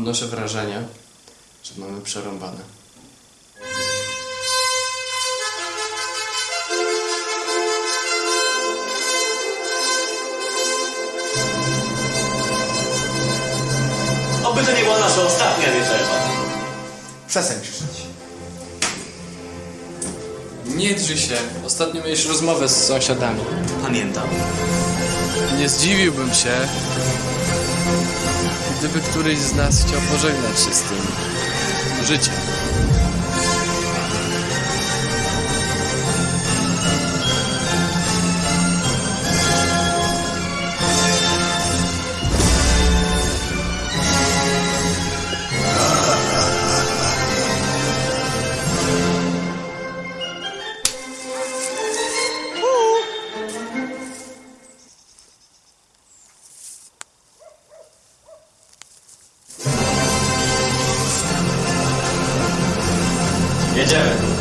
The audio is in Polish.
wasze wrażenie, że mamy przerąbane. Oby to nie była nasza ostatnia wieczerza. Przestań krzyczeć. Nie drży się. Ostatnio miałeś rozmowę z sąsiadami. Pamiętam. Nie zdziwiłbym się, gdyby któryś z nas chciał pożegnać się z tym życiem. you doing?